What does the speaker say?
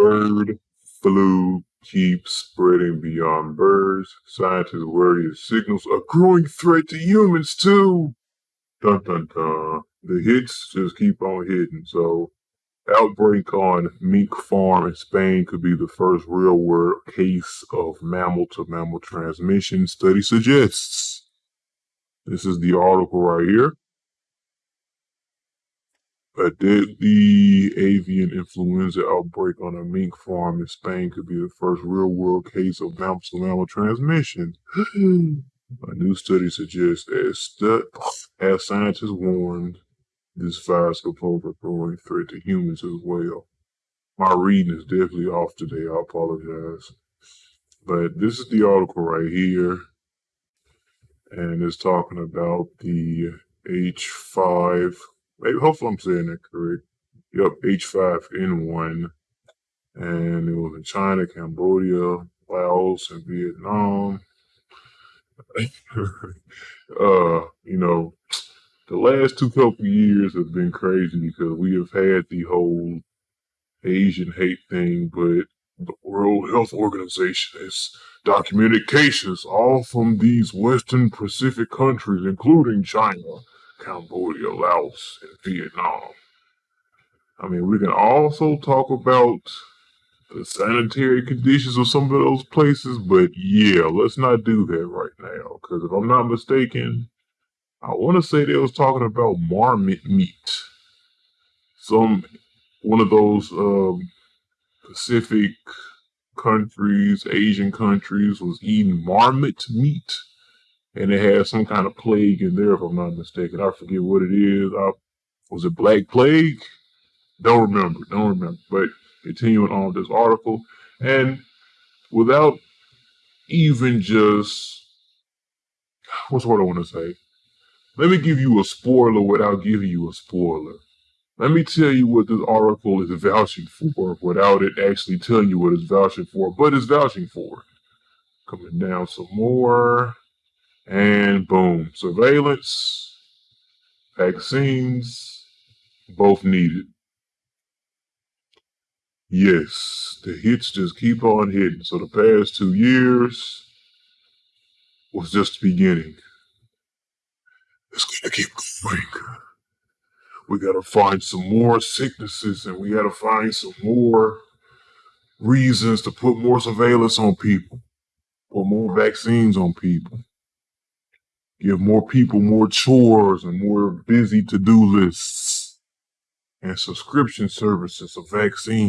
Bird flu keeps spreading beyond birds. Scientists worry it signals a growing threat to humans too. Dun dun dun. The hits just keep on hitting. So, outbreak on mink farm in Spain could be the first real world case of mammal to mammal transmission, study suggests. This is the article right here. A deadly mm-hmm. avian influenza outbreak on a mink farm in Spain could be the first real world case of mammal to mammal transmission. a new study suggests, as, stu- as scientists warned, this virus could pose a growing threat to humans as well. My reading is definitely off today. I apologize. But this is the article right here. And it's talking about the H5 Maybe, hopefully I'm saying that correct. Yep, H5N1. And it was in China, Cambodia, Laos, and Vietnam. uh, you know, the last two couple years have been crazy because we have had the whole Asian hate thing, but the World Health Organization has documented cases all from these Western Pacific countries, including China Cambodia, Laos, and Vietnam. I mean, we can also talk about the sanitary conditions of some of those places, but yeah, let's not do that right now. Because if I'm not mistaken, I want to say they was talking about marmot meat. Some one of those um, Pacific countries, Asian countries, was eating marmot meat and it had some kind of plague in there, if I'm not mistaken. I forget what it is. I, was it Black Plague? Don't remember. Don't remember. But continuing on with this article, and without even just what's what I want to say. Let me give you a spoiler without giving you a spoiler. Let me tell you what this article is vouching for without it actually telling you what it's vouching for, but it's vouching for. Coming down some more. And boom, surveillance, vaccines, both needed. Yes, the hits just keep on hitting. So the past two years was just the beginning. It's gonna keep going. We gotta find some more sicknesses and we gotta find some more reasons to put more surveillance on people, put more vaccines on people give more people more chores and more busy to do lists and subscription services of vaccines.